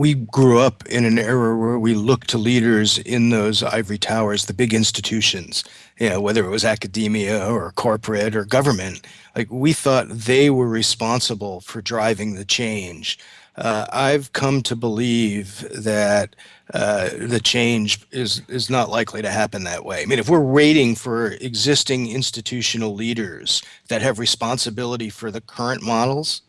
we grew up in an era where we looked to leaders in those ivory towers, the big institutions, you know, whether it was academia or corporate or government. Like we thought they were responsible for driving the change. Uh, I've come to believe that uh, the change is is not likely to happen that way. I mean, if we're waiting for existing institutional leaders that have responsibility for the current models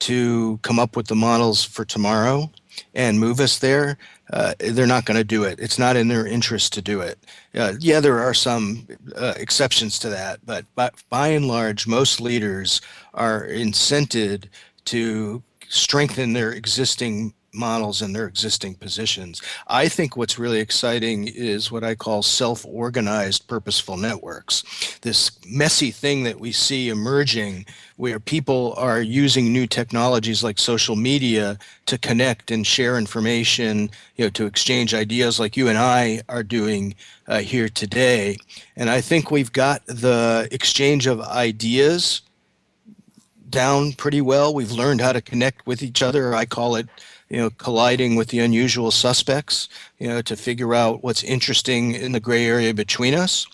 to come up with the models for tomorrow, and move us there, uh, they're not going to do it. It's not in their interest to do it. Uh, yeah, there are some uh, exceptions to that, but by, by and large, most leaders are incented to strengthen their existing models in their existing positions. I think what's really exciting is what I call self-organized purposeful networks. This messy thing that we see emerging where people are using new technologies like social media to connect and share information, you know, to exchange ideas like you and I are doing uh, here today. And I think we've got the exchange of ideas down pretty well. We've learned how to connect with each other. I call it you know, colliding with the unusual suspects, you know, to figure out what's interesting in the gray area between us.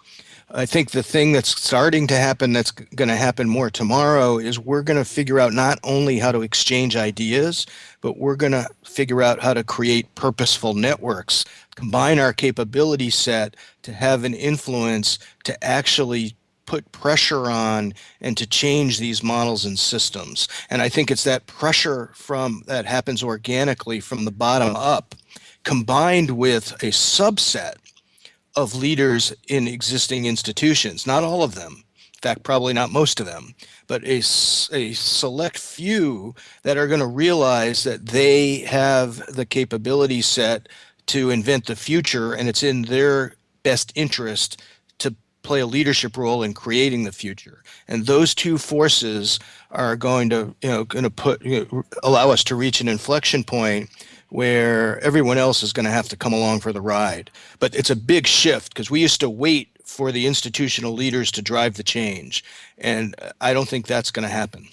I think the thing that's starting to happen that's going to happen more tomorrow is we're going to figure out not only how to exchange ideas, but we're going to figure out how to create purposeful networks, combine our capability set to have an influence to actually put pressure on and to change these models and systems. And I think it's that pressure from that happens organically from the bottom up combined with a subset of leaders in existing institutions, not all of them, in fact, probably not most of them, but a, a select few that are going to realize that they have the capability set to invent the future and it's in their best interest play a leadership role in creating the future. And those two forces are going to, you know, going to put, you know, allow us to reach an inflection point where everyone else is going to have to come along for the ride. But it's a big shift because we used to wait for the institutional leaders to drive the change. And I don't think that's going to happen.